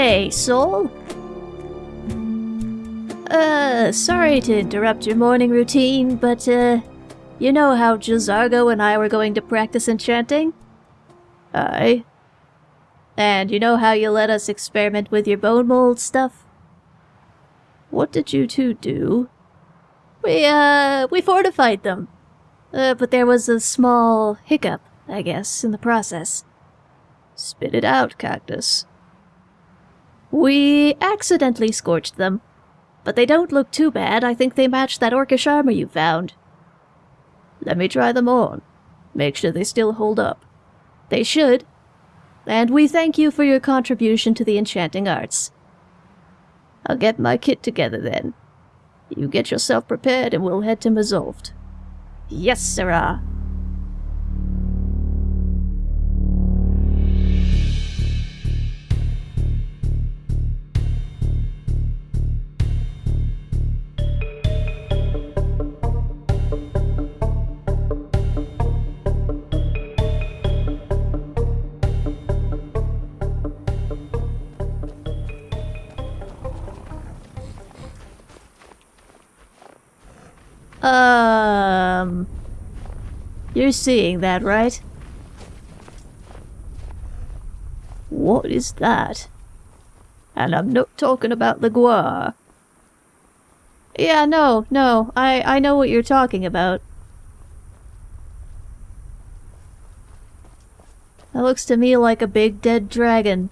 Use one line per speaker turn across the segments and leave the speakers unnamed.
Hey, Soul? Uh, sorry to interrupt your morning routine, but, uh, you know how J'zargo and I were going to practice enchanting? Aye. And you know how you let us experiment with your bone mold stuff? What did you two do? We, uh, we fortified them. Uh, but there was a small hiccup, I guess, in the process. Spit it out, Cactus. We accidentally scorched them. But they don't look too bad. I think they match that orcish armor you found. Let me try them on. Make sure they still hold up. They should. And we thank you for your contribution to the enchanting arts. I'll get my kit together then. You get yourself prepared and we'll head to Mzulft. Yes, sirrah. Um... You're seeing that, right? What is that? And I'm not talking about the guar. Yeah, no, no, I, I know what you're talking about. That looks to me like a big dead dragon.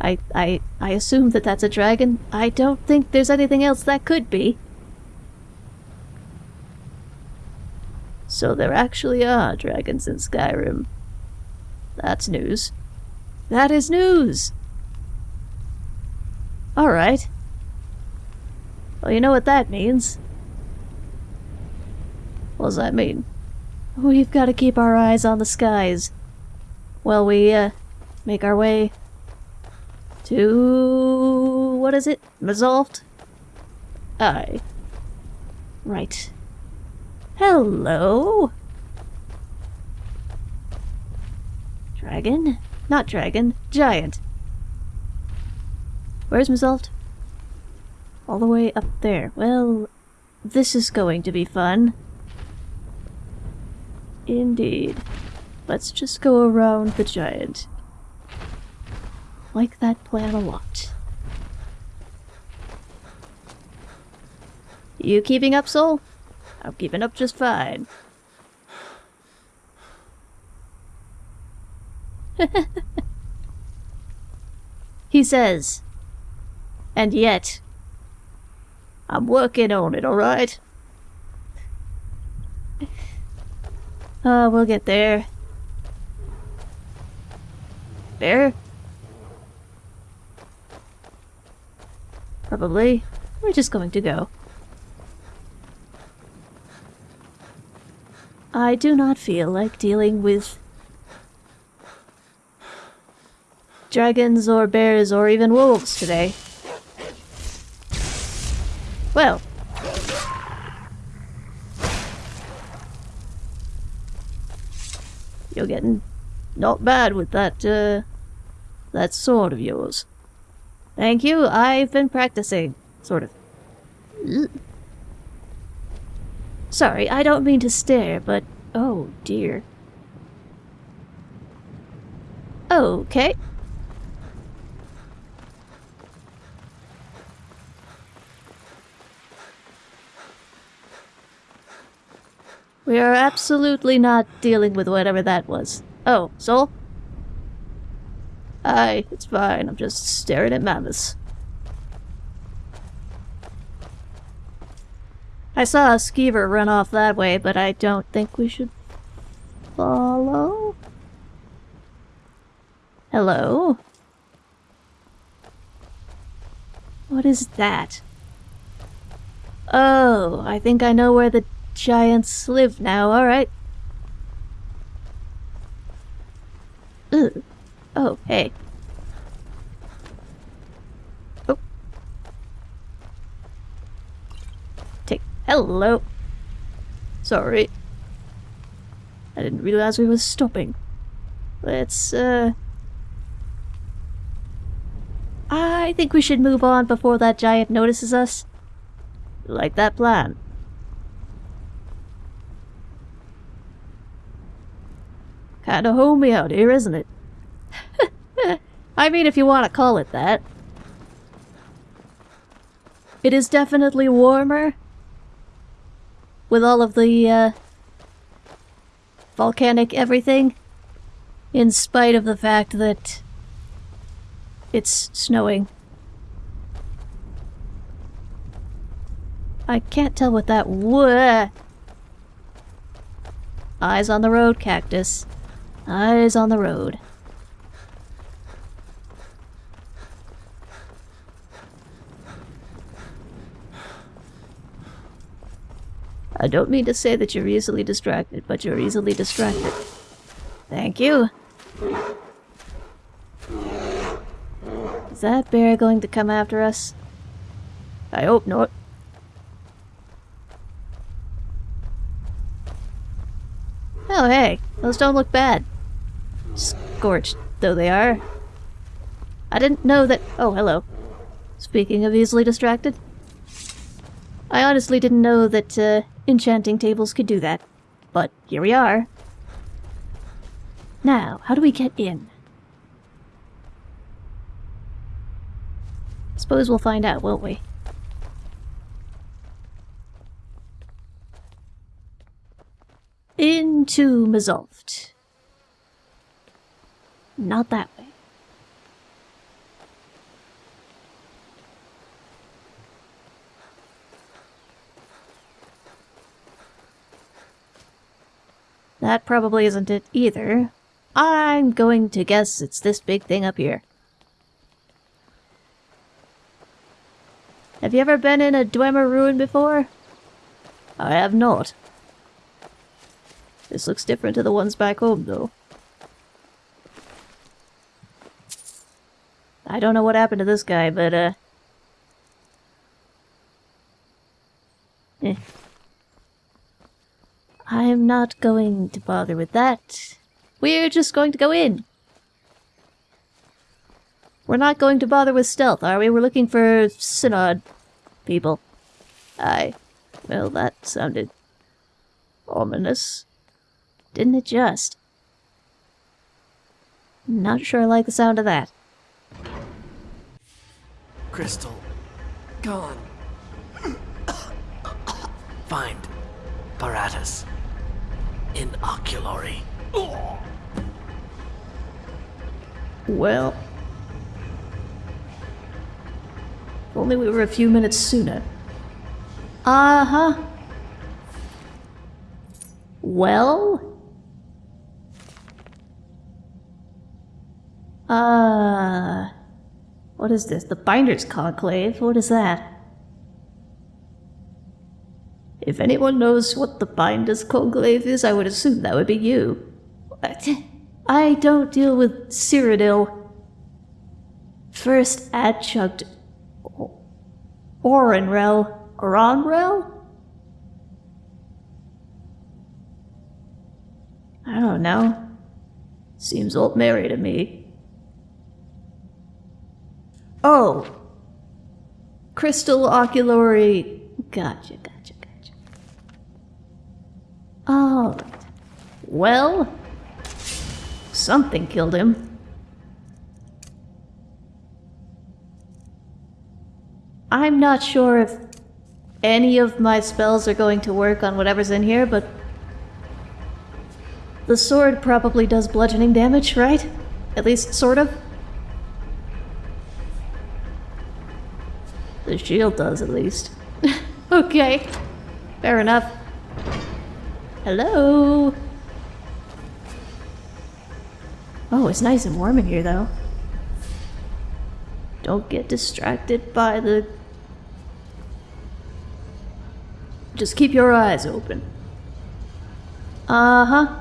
I, I, I assume that that's a dragon. I don't think there's anything else that could be. So there actually are dragons in Skyrim. That's news. That is news! Alright. Well, you know what that means. What does that mean? We've got to keep our eyes on the skies. While we, uh, make our way to... what is it? Mzulft? Aye. Right. Hello? Dragon? Not dragon. Giant. Where's Mzulft? All the way up there. Well, this is going to be fun. Indeed. Let's just go around the giant. Like that plan a lot. You keeping up, Soul? I'm keeping up just fine. he says. And yet, I'm working on it, alright? Uh, we'll get there. There? Probably. We're just going to go. I do not feel like dealing with dragons or bears or even wolves today. Well. You're getting not bad with that, uh, that sword of yours. Thank you, I've been practicing, sort of. Sorry, I don't mean to stare, but oh dear. Okay. We are absolutely not dealing with whatever that was. Oh, Soul? Aye, it's fine. I'm just staring at mammoths. I saw a skeever run off that way, but I don't think we should follow. Hello? What is that? Oh, I think I know where the giants live now, alright. Oh, hey. Oh. Take hello. Sorry. I didn't realize we were stopping. Let's, uh... I think we should move on before that giant notices us. Like that plan. Kinda homey out here, isn't it? I mean, if you want to call it that. It is definitely warmer. With all of the, uh, volcanic everything. In spite of the fact that it's snowing. I can't tell what that would. Eyes on the road, cactus. Eyes on the road. I don't mean to say that you're easily distracted, but you're easily distracted. Thank you. Is that bear going to come after us? I hope not. Oh hey, those don't look bad. Scorched though they are. I didn't know that- oh hello. Speaking of easily distracted. I honestly didn't know that uh, enchanting tables could do that. But here we are. Now, how do we get in? Suppose we'll find out, won't we? Into Mzulft. Not that way. That probably isn't it either. I'm going to guess it's this big thing up here. Have you ever been in a Dwemer ruin before? I have not. This looks different to the ones back home, though. I don't know what happened to this guy, but, uh... Eh. I'm not going to bother with that. We're just going to go in. We're not going to bother with stealth, are we? We're looking for Synod people. Aye. Well, that sounded ominous. Didn't it just? Not sure I like the sound of that.
Crystal. Gone. Find. Paratus. In Oculory.
Well... If only we were a few minutes sooner. Uh-huh. Well... Uh... What is this? The Binders Conclave? What is that? If anyone knows what the Binders Conclave is, I would assume that would be you. What? I don't deal with Cyrodiil. First adjunct Orenrel. Oranrel? I don't know. Seems old Mary to me. Oh. Crystal gotcha, gotcha. Alright. Well, something killed him. I'm not sure if any of my spells are going to work on whatever's in here, but the sword probably does bludgeoning damage, right? At least, sort of? The shield does, at least. okay. Fair enough. Hello? Oh, it's nice and warm in here, though. Don't get distracted by the... Just keep your eyes open. Uh-huh.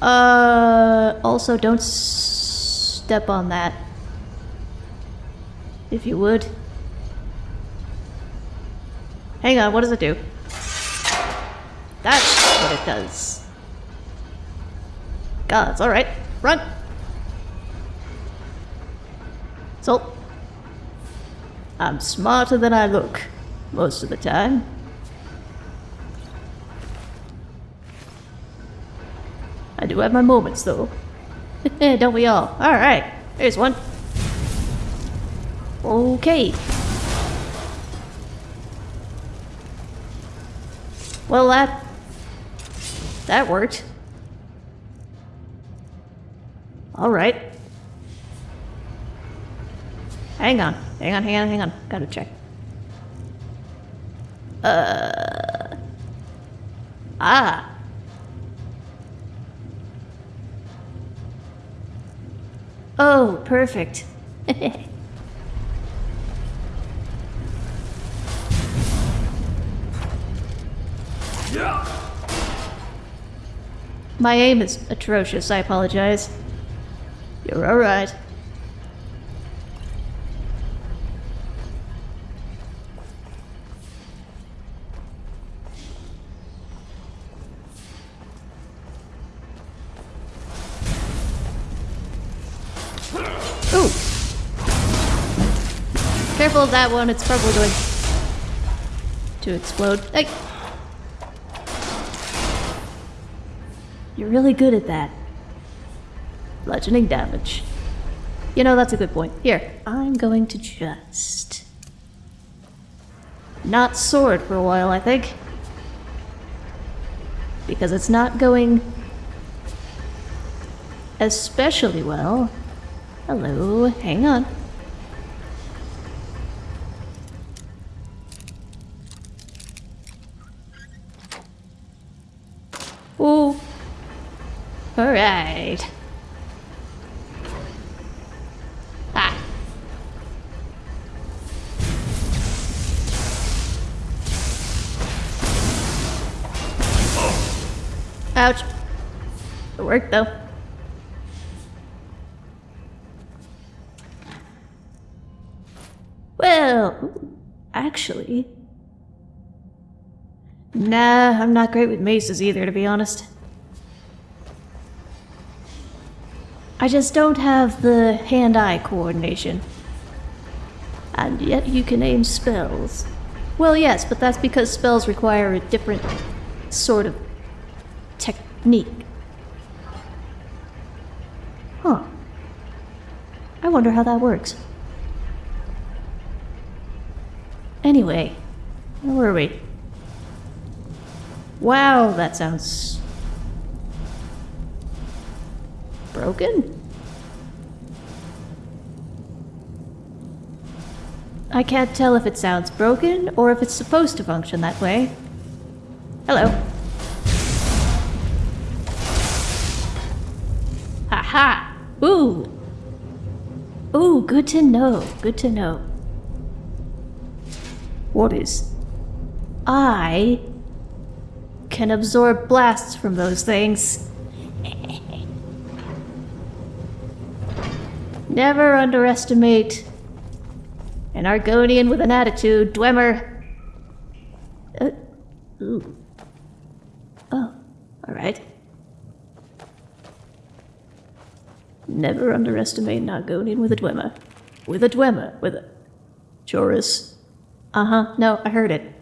Uh, also don't step on that. If you would. Hang on, what does it do? That's what it does. God, it's alright. Run! So, I'm smarter than I look, most of the time. I do have my moments, though. Don't we all? Alright, there's one. Okay. Well, that... That worked. Alright. Hang on. Hang on, hang on, hang on. Gotta check. Uh... Ah. Oh, perfect. My aim is atrocious, I apologize. You're alright. Ooh! Careful of that one, it's probably going to explode. Hey! You're really good at that. Bludgeoning damage. You know, that's a good point. Here, I'm going to just... Not sword for a while, I think. Because it's not going... especially well. Hello, hang on. Ooh. Alright. Ah. Ouch. It worked though. Well, actually. Nah, I'm not great with maces either, to be honest. I just don't have the hand-eye coordination. And yet you can aim spells. Well, yes, but that's because spells require a different sort of technique. Huh. I wonder how that works. Anyway, where were we? Wow, that sounds broken? I can't tell if it sounds broken or if it's supposed to function that way. Hello. Haha! Ooh! Ooh, good to know, good to know. What is? I can absorb blasts from those things. Never underestimate an Argonian with an attitude, Dwemer. Uh, ooh. Oh, alright. Never underestimate an Argonian with a Dwemer. With a Dwemer, with a... Chaurus. Uh-huh, no, I heard it.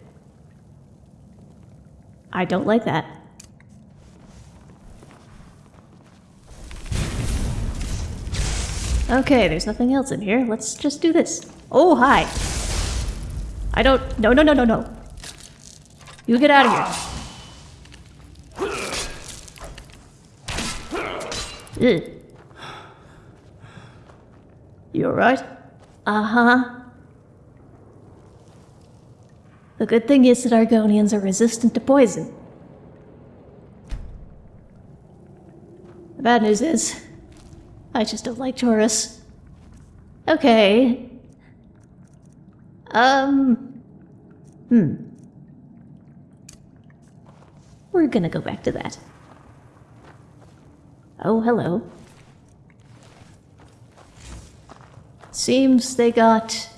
I don't like that. Okay, there's nothing else in here. Let's just do this. Oh, hi. I don't... No, no, no, no, no. You get out of here. Ugh. You alright? Uh-huh. The good thing is that Argonians are resistant to poison. The bad news is, I just don't like Taurus. Okay. Um. Hmm. We're gonna go back to that. Oh, hello. Seems they got...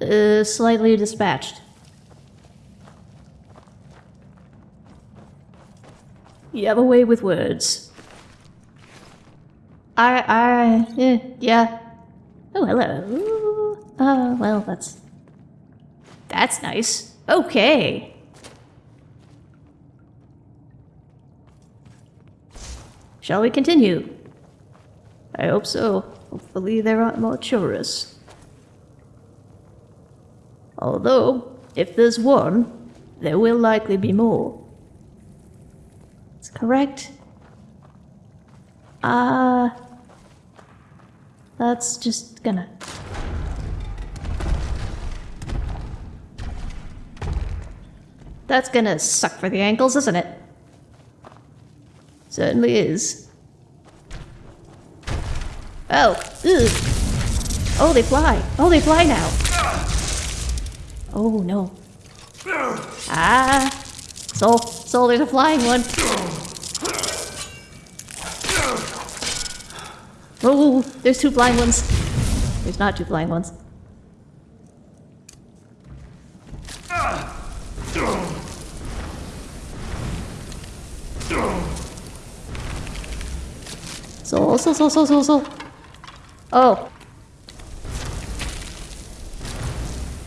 Uh, slightly dispatched. You have a way with words. I, I, yeah, yeah. Oh, hello. Uh, well, that's... That's nice. Okay. Shall we continue? I hope so. Hopefully there aren't more Chaurus. Although, if there's one, there will likely be more. That's correct. Uh, that's just gonna. That's gonna suck for the ankles, isn't it? Certainly is. Oh, ugh. Oh, they fly. Oh, they fly now. Oh, no. Ah. Soul, Soul, there's a flying one. Oh, there's two flying ones. There's not two flying ones. Soul, so, so, so, so, so. Oh.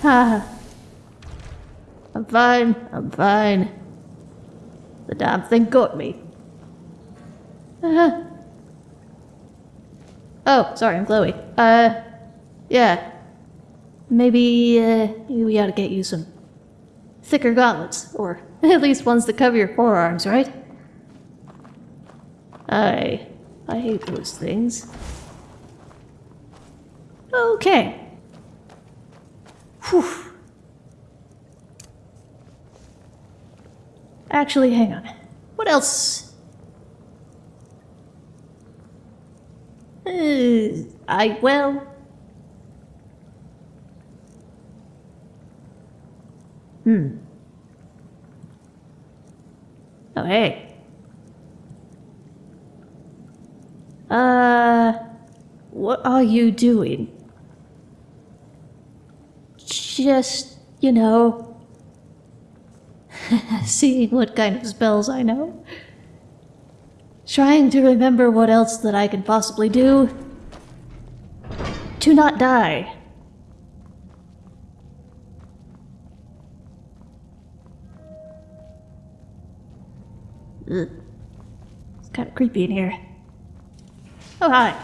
Ha. I'm fine, I'm fine. The damn thing got me. Uh-huh. Oh, sorry, I'm Chloe. Uh, yeah. Maybe, uh, we ought to get you some thicker gauntlets, or at least ones that cover your forearms, right? I, I hate those things. Okay. Whew. Actually, hang on. What else Uh, I, well... Hmm. Oh, hey. Uh... What are you doing? Just, you know... seeing what kind of spells I know. Trying to remember what else that I can possibly do. To not die. It's kind of creepy in here. Oh, hi.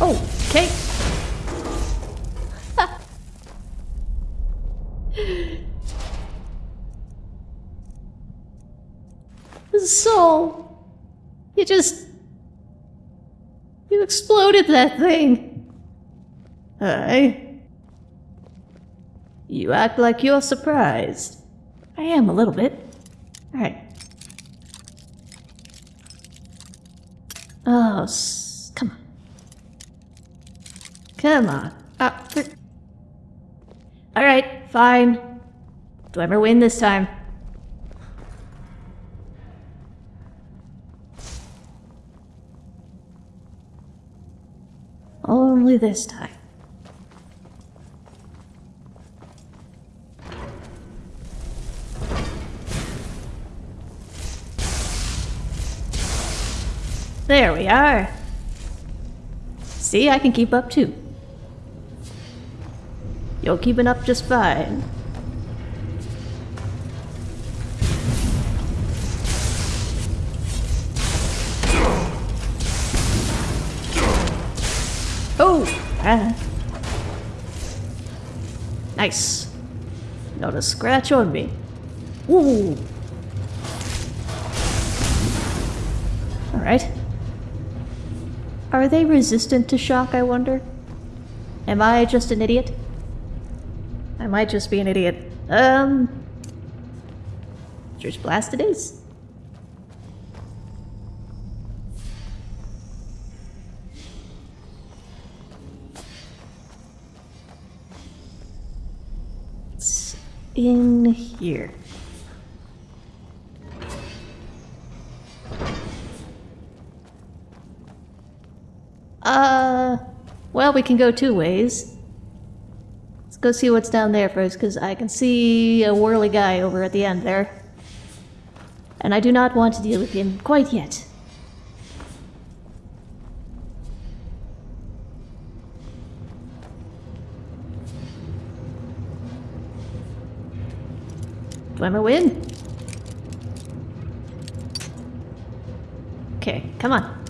Oh, okay. Soul. You just. You exploded that thing. Aye. You act like you're surprised. I am a little bit. Alright. Oh, come on. Come on. Uh, Alright, fine. Do I ever win this time? This time. There we are. See, I can keep up too. You're keeping up just fine. Nice. Not a scratch on me. Ooh! Alright. Are they resistant to shock, I wonder? Am I just an idiot? I might just be an idiot. Um... Church Blast it is. In here? Uh, well, we can go two ways. Let's go see what's down there first, because I can see a whirly guy over at the end there. And I do not want to deal with him quite yet. Dwemer win. Okay, come on.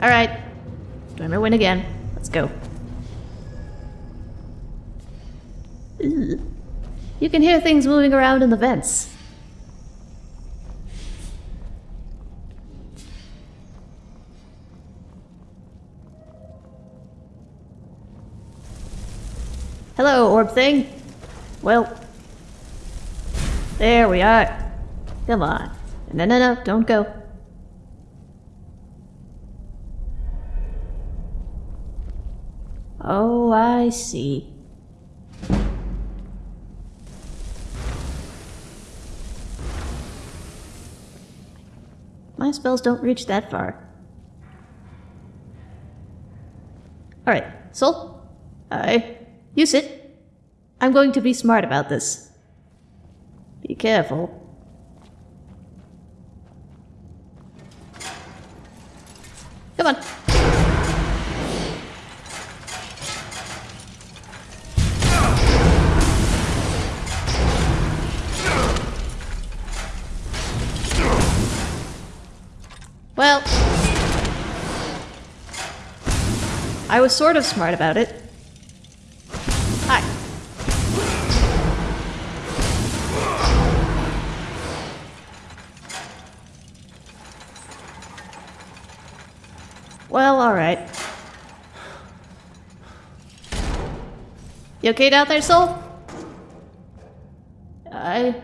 Alright. Dwemer win again. Let's go. You can hear things moving around in the vents. Are. Come on. No, no, no, don't go. Oh, I see. My spells don't reach that far. Alright, Soul? I. You sit. I'm going to be smart about this. Be careful. Come on. Well, I was sort of smart about it. You okay down there, Soul? I...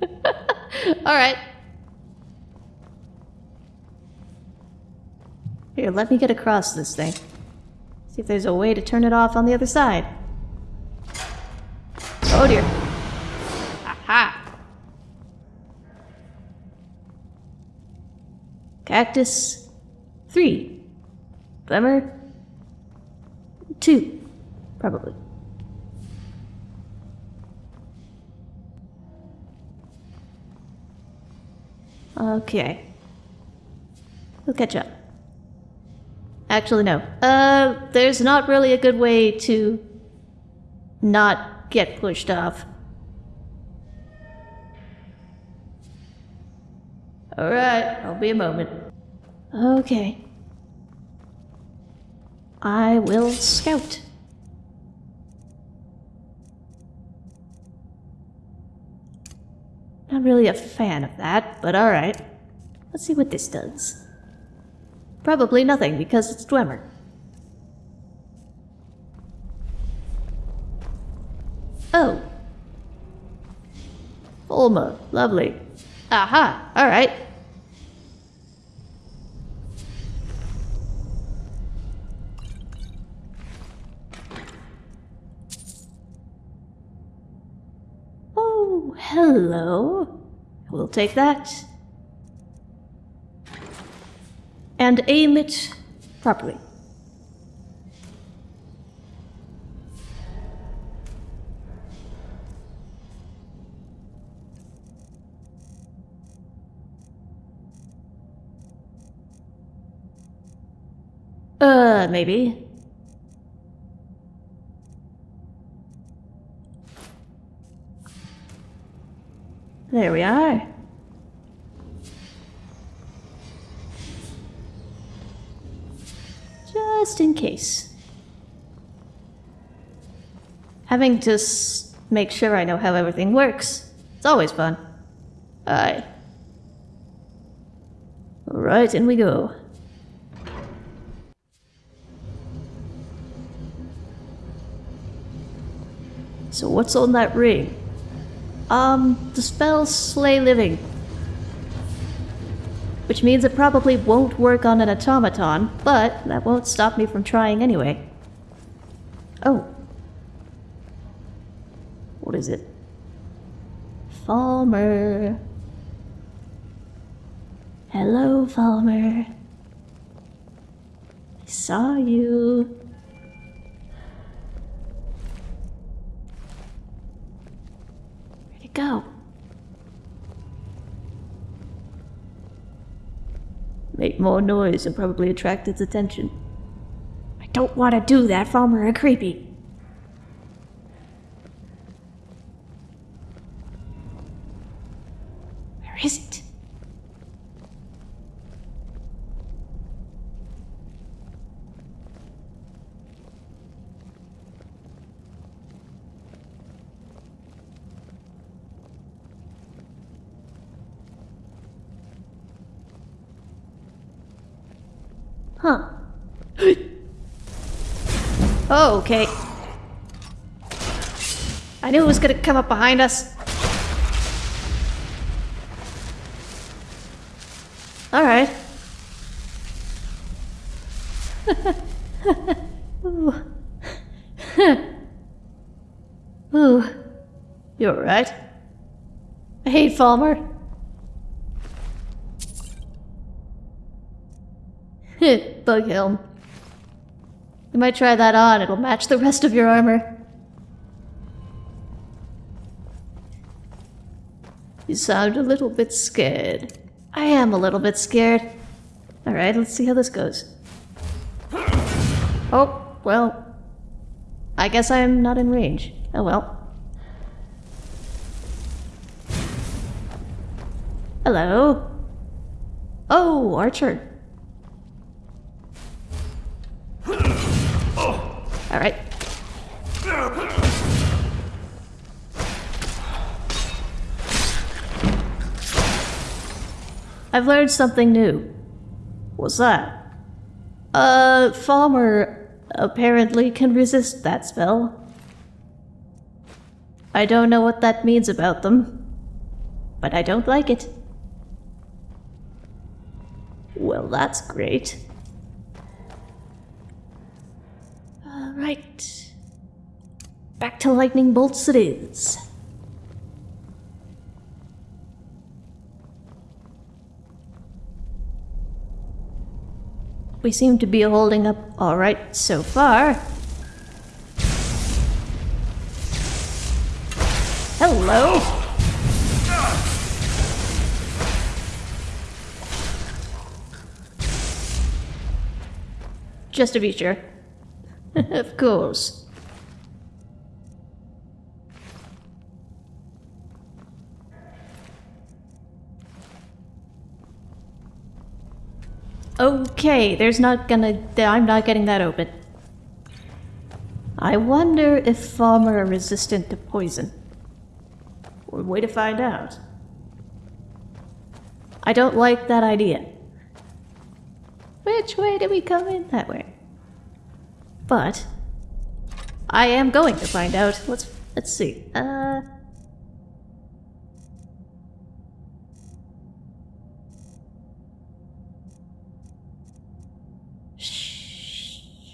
alright. Here, let me get across this thing. See if there's a way to turn it off on the other side. Oh dear. Aha! Cactus. Three. Glimmer. Two. Probably. Okay. We'll catch up. Actually, no. Uh, there's not really a good way to not get pushed off. Alright, I'll be a moment. Okay. I will scout. I'm not really a fan of that, but alright. Let's see what this does. Probably nothing, because it's Dwemer. Oh. Falmer, lovely. Aha, alright. Hello. We'll take that. And aim it properly. Uh, maybe. There we are. Just in case. Having to make sure I know how everything works. It's always fun. Aye. Alright, in we go. So what's on that ring? Um, the spell Slay Living. Which means it probably won't work on an automaton, but that won't stop me from trying anyway. Oh. What is it? Falmer. Hello, Falmer. I saw you. It go? Make more noise and probably attract its attention. I don't want to do that, Falmer and Creepy. Where is it? Huh. Oh, okay. I knew it was gonna come up behind us. Alright. Ooh. Ooh. You're right. I hate Falmer. Bug helm. You might try that on, it'll match the rest of your armor. You sound a little bit scared. I am a little bit scared. Alright, let's see how this goes. Oh, well. I guess I'm not in range. Oh well. Hello? Oh, Archer. I've learned something new. What's that? A Falmer apparently can resist that spell. I don't know what that means about them, but I don't like it. Well, that's great. Alright. Back to lightning bolts it is. We seem to be holding up alright so far. Hello! Just to be sure. of course. Okay, there's not gonna... I'm not getting that open. I wonder if Falmer are resistant to poison. One way to find out. I don't like that idea. Which way do we come in? That way. But I am going to find out. Let's let's see. Uh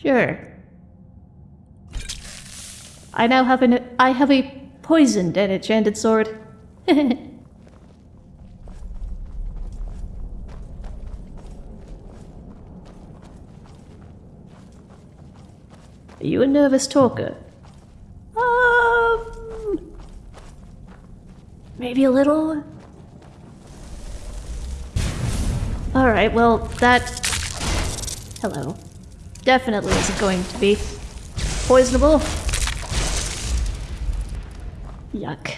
Sure. I now have an I have a poisoned and enchanted sword. Are you a nervous talker? Um, maybe a little. All right. Well, that. Hello. Definitely isn't going to be poisonable. Yuck.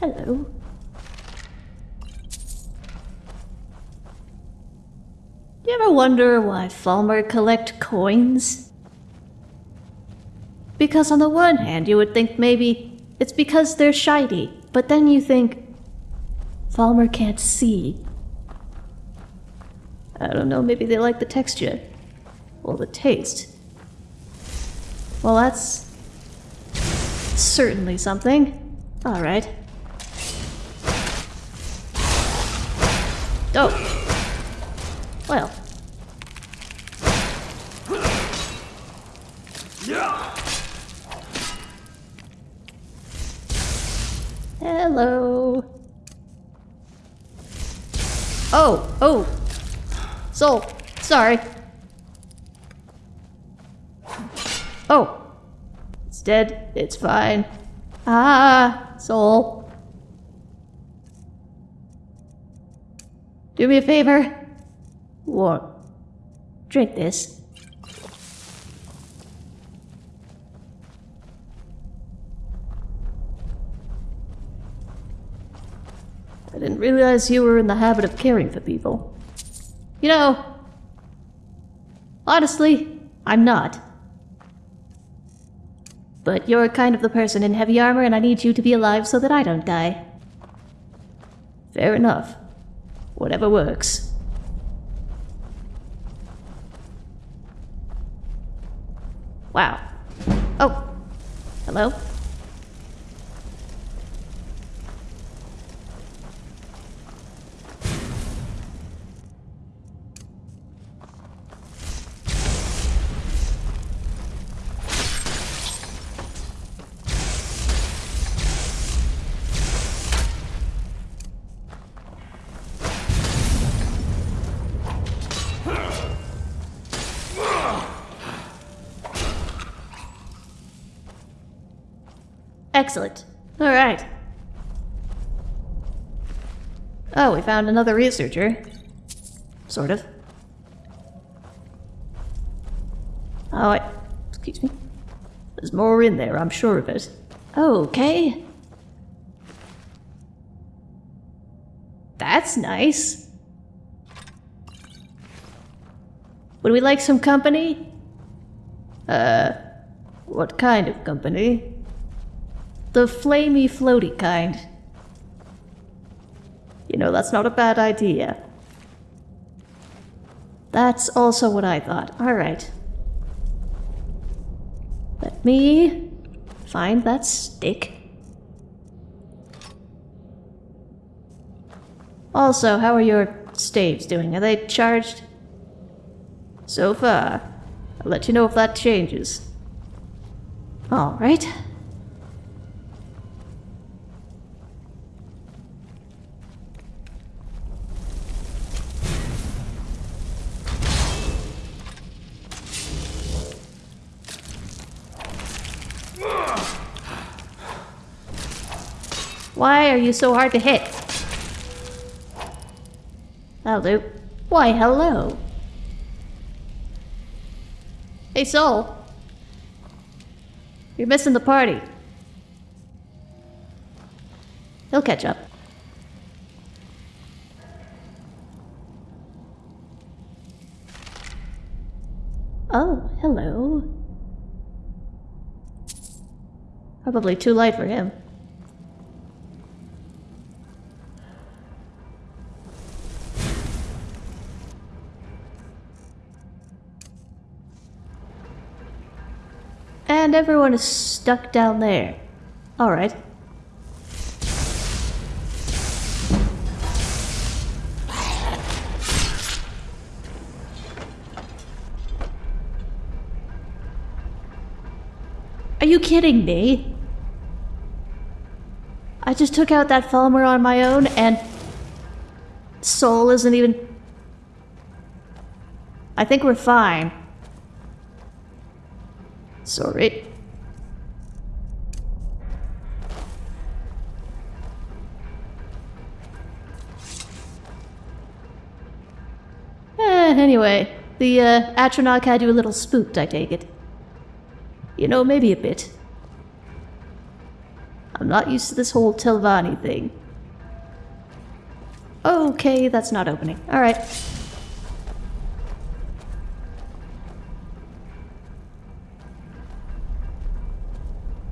Hello. You ever wonder why Falmer collect coins? Because on the one hand, you would think maybe it's because they're shiny, but then you think Falmer can't see. I don't know, maybe they like the texture. Or the taste. Well, that's certainly something. Alright. Oh. Well. Hello. Oh, oh. Soul, sorry. Oh. It's dead. It's fine. Ah, Soul. Do me a favor. What? drink this. I didn't realize you were in the habit of caring for people. You know, honestly, I'm not. But you're kind of the person in heavy armor, and I need you to be alive so that I don't die. Fair enough. Whatever works. Wow. Oh. Hello? Excellent. All right. Oh, we found another researcher. Sort of. Oh, I, excuse me. There's more in there, I'm sure of it. Okay. That's nice. Would we like some company? Uh, what kind of company? The flamey floaty kind. You know, that's not a bad idea. That's also what I thought. Alright. Let me find that stick. Also, how are your staves doing? Are they charged? So far. I'll let you know if that changes. Alright. Why are you so hard to hit? That'll do. Why, hello. Hey, Soul. You're missing the party. He'll catch up. Oh, hello. Probably too light for him. And everyone is stuck down there. Alright. Are you kidding me? I just took out that Falmer on my own and Soul isn't even... I think we're fine. Sorry. Eh, anyway, the uh, Atronach had you a little spooked, I take it. You know, maybe a bit. I'm not used to this whole Telvanni thing. Okay, that's not opening. Alright.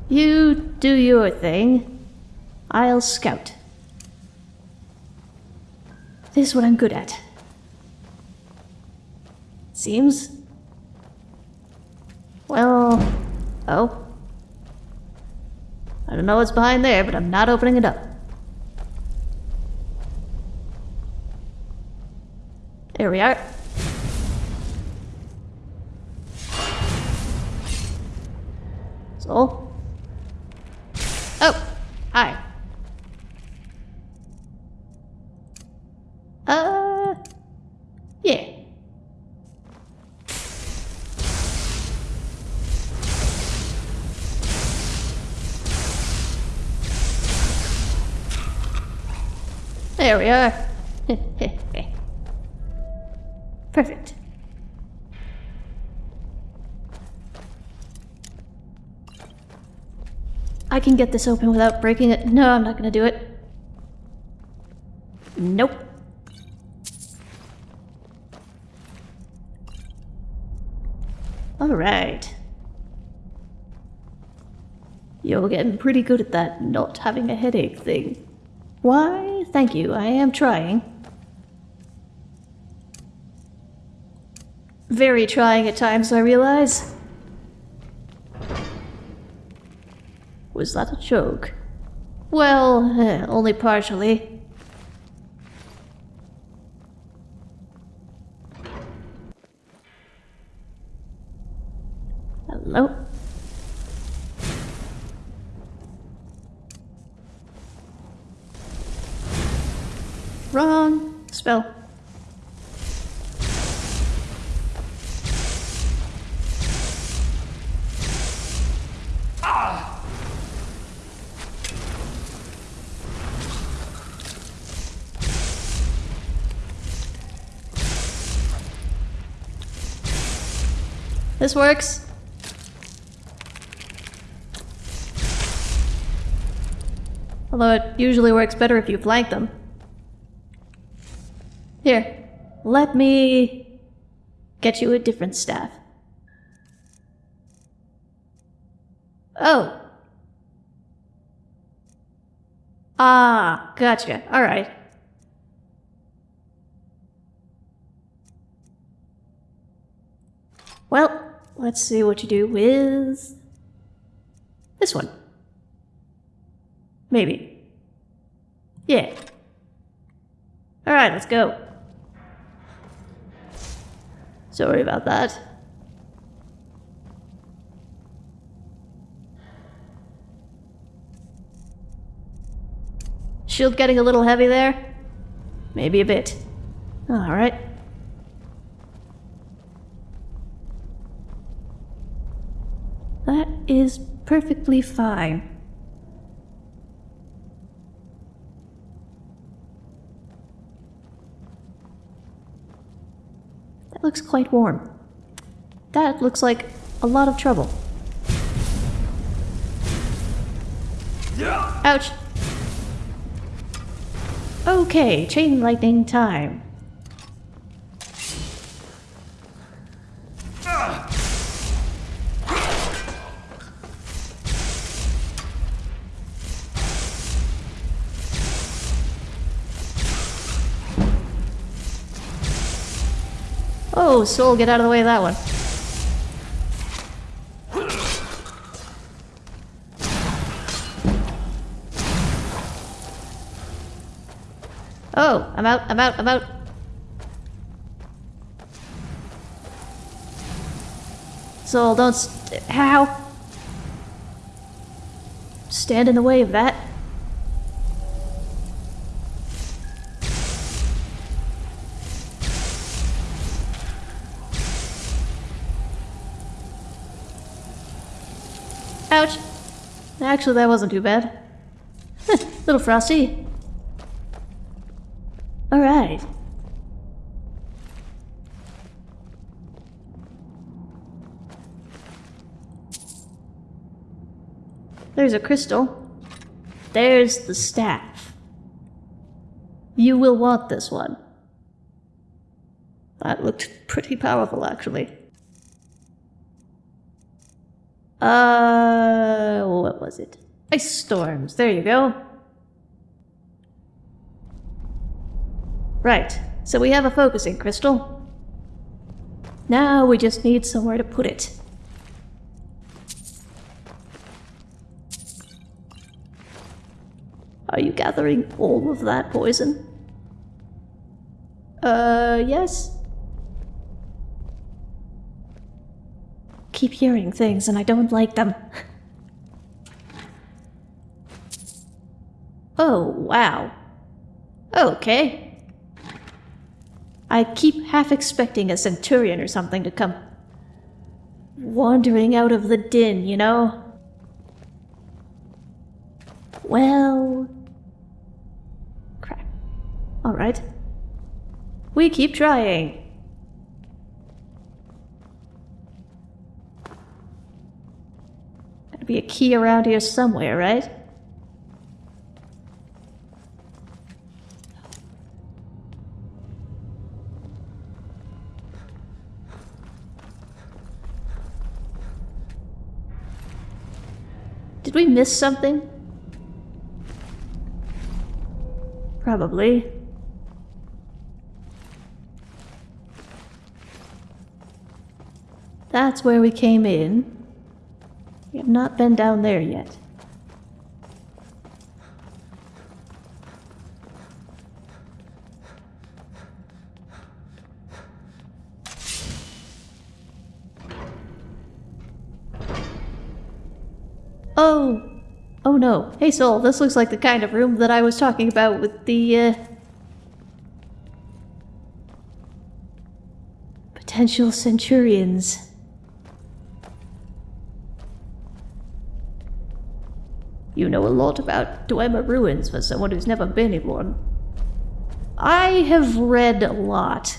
You do your thing. I'll scout. This is what I'm good at. Seems. Well, oh. I don't know what's behind there, but I'm not opening it up. There we are. So, we are. Perfect. I can get this open without breaking it. No, I'm not gonna do it. Nope. Alright. You're getting pretty good at that not having a headache thing. Why thank you, I am trying. Very trying at times, I realize. Was that a joke? Well, eh, only partially. Hello? Wrong spell. This works. Although it usually works better if you flank them. Here, let me get you a different staff. Oh. Ah, gotcha. Alright. Well, let's see what you do with this one. Maybe. Yeah. Alright, let's go. Sorry about that. Shield getting a little heavy there? Maybe a bit. Oh, Alright. That is perfectly fine. That looks quite warm. That looks like a lot of trouble. Ouch! Okay, chain lightning time. Oh, Soul, get out of the way of that one. Oh, I'm out, I'm out, I'm out. Soul, don't st- How? Stand in the way of that. Ouch. Actually, that wasn't too bad. Little frosty. Alright. There's a crystal. There's the staff. You will want this one. That looked pretty powerful, actually. Uh, what was it? Ice storms. There you go. Right. So we have a focusing crystal. Now we just need somewhere to put it. Are you gathering all of that poison? Uh, yes. Keep hearing things and I don't like them. oh, wow. Okay. I keep half expecting a centurion or something to come wandering out of the din, you know? Well... Crap. Alright. We keep trying. Be a key around here somewhere, right? Did we miss something? Probably. That's where we came in. We have not been down there yet. Oh! Oh no. Hey Soul, this looks like the kind of room that I was talking about with the, uh... Potential Centurions. You know a lot about Dwemer ruins for someone who's never been in one. I have read a lot.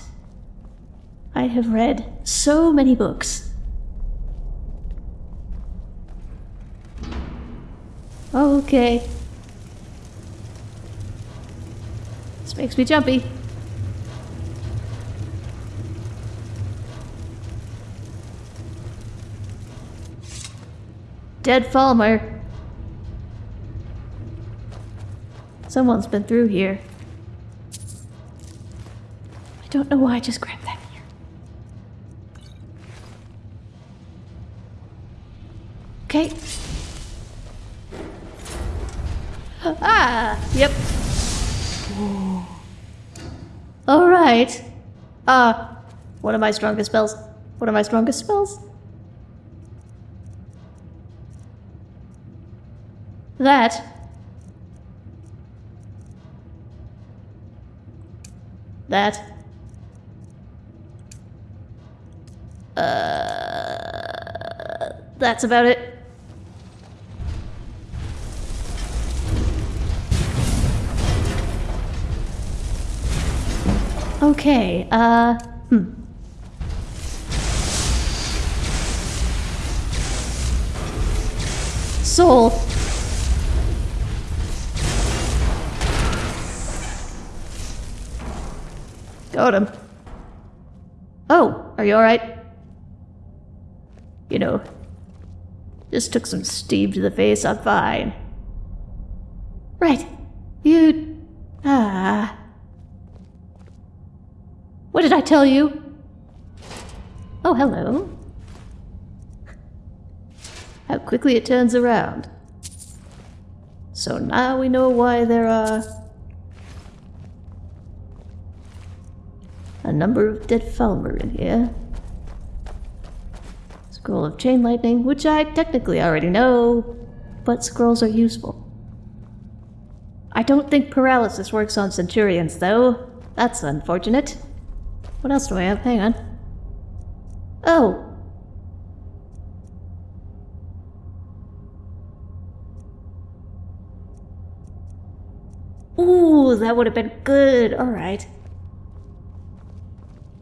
I have read so many books. Okay. This makes me jumpy. Dead Falmer. Someone's been through here. I don't know why I just grabbed that here. Okay. Ah, yep. All right. Uh, one of my strongest spells. One of my strongest spells. That. That. Uh, that's about it. Okay, uh, hmm. Soul. Got him. Oh, are you alright? You know, just took some steam to the face, I'm fine. Right. You... Ah... What did I tell you? Oh, hello. How quickly it turns around. So now we know why there are number of dead Falmer in here. Scroll of Chain Lightning, which I technically already know, but scrolls are useful. I don't think paralysis works on Centurions, though. That's unfortunate. What else do I have? Hang on. Oh! Ooh, that would have been good. Alright.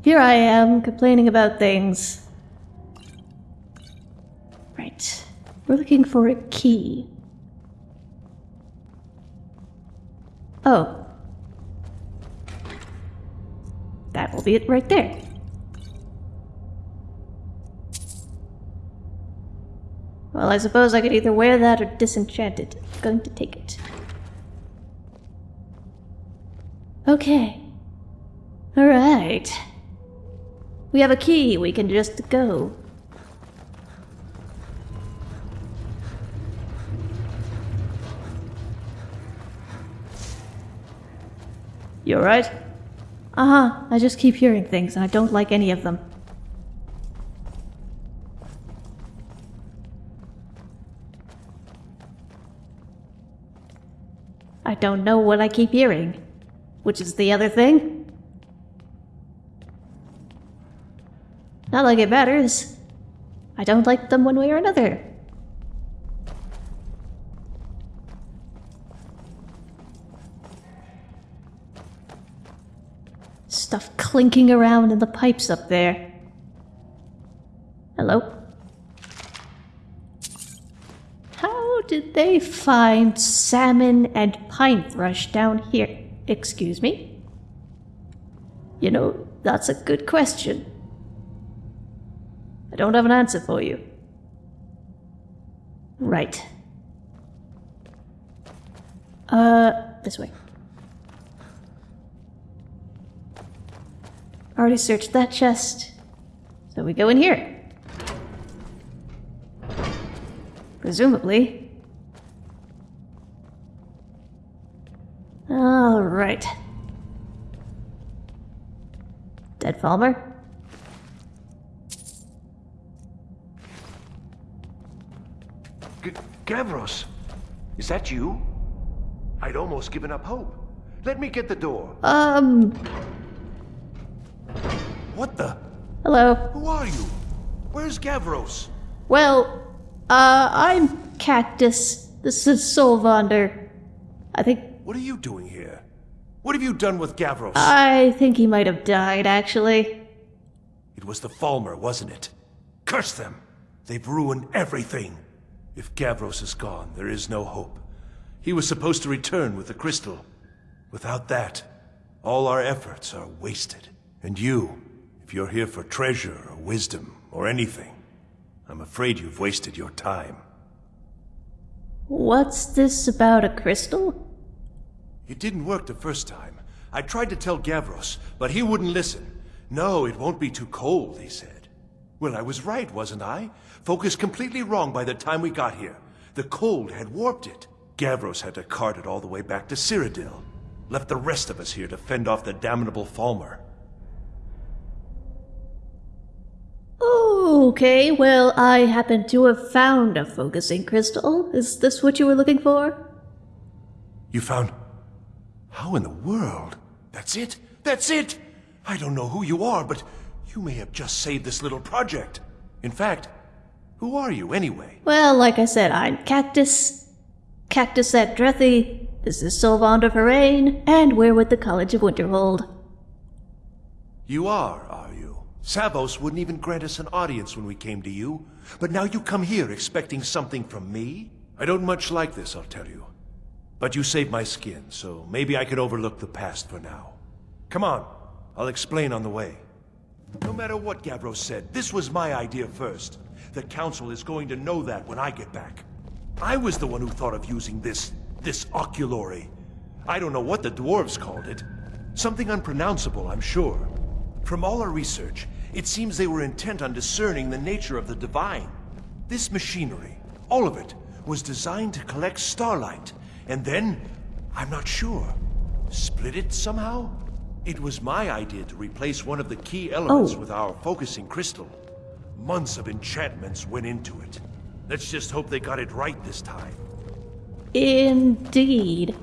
Here I am, complaining about things. Right. We're looking for a key. Oh. That will be it right there. Well, I suppose I could either wear that or disenchant it. I'm going to take it. Okay. Alright. We have a key, we can just go. You alright? Uh-huh, I just keep hearing things and I don't like any of them. I don't know what I keep hearing. Which is the other thing? Not like it matters. I don't like them one way or another. Stuff clinking around in the pipes up there. Hello? How did they find salmon and pine thrush down here? Excuse me? You know, that's a good question. Don't have an answer for you. Right. Uh, this way. Already searched that chest. So we go in here. Presumably. Alright. Dead Falmer?
Gavros, is that you? I'd almost given up hope. Let me get the door.
Um,
What the?
hello.
Who are you? Where's Gavros?
Well, uh, I'm Cactus. This is Solvander. I think,
What are you doing here? What have you done with Gavros?
I think he might have died, actually.
it was the Falmer, wasn't it? Curse them! They've ruined everything. If Gavros is gone, there is no hope. He was supposed to return with the crystal. Without that, all our efforts are wasted. And you, if you're here for treasure or wisdom or anything, I'm afraid you've wasted your time.
What's this about a crystal?
It didn't work the first time. I tried to tell Gavros, but he wouldn't listen. No, it won't be too cold, he said. Well, I was right, wasn't I? Focused completely wrong by the time we got here. The cold had warped it. Gavros had to cart it all the way back to Cyrodiil. Left the rest of us here to fend off the damnable Falmer.
Okay, well, I happen to have found a focusing crystal. Is this what you were looking for?
You found... How in the world? That's it? That's it! I don't know who you are, but you may have just saved this little project. In fact, who are you anyway?
Well, like I said, I'm Cactus. Cactus at Drethy. This is Sylvander Ferrain, and we're with the College of Winterhold.
You are, are you? Savos wouldn't even grant us an audience when we came to you. But now you come here expecting something from me? I don't much like this, I'll tell you. But you saved my skin, so maybe I can overlook the past for now. Come on, I'll explain on the way. No matter what Gavros said, this was my idea first. The Council is going to know that when I get back. I was the one who thought of using this, this oculory. I don't know what the dwarves called it. Something unpronounceable, I'm sure. From all our research, it seems they were intent on discerning the nature of the divine. This machinery, all of it, was designed to collect starlight, and then, I'm not sure, split it somehow? It was my idea to replace one of the key elements
Oh.
with our focusing crystal. Months of enchantments went into it. Let's just hope they got it right this time.
Indeed.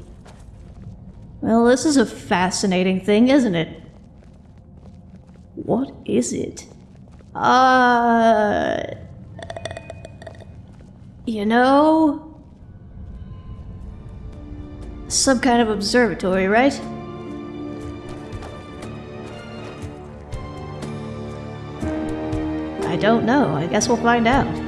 Well, this is a fascinating thing, isn't it? What is it? Uh. You know? Some kind of observatory, right? Don't know. I guess we'll find out.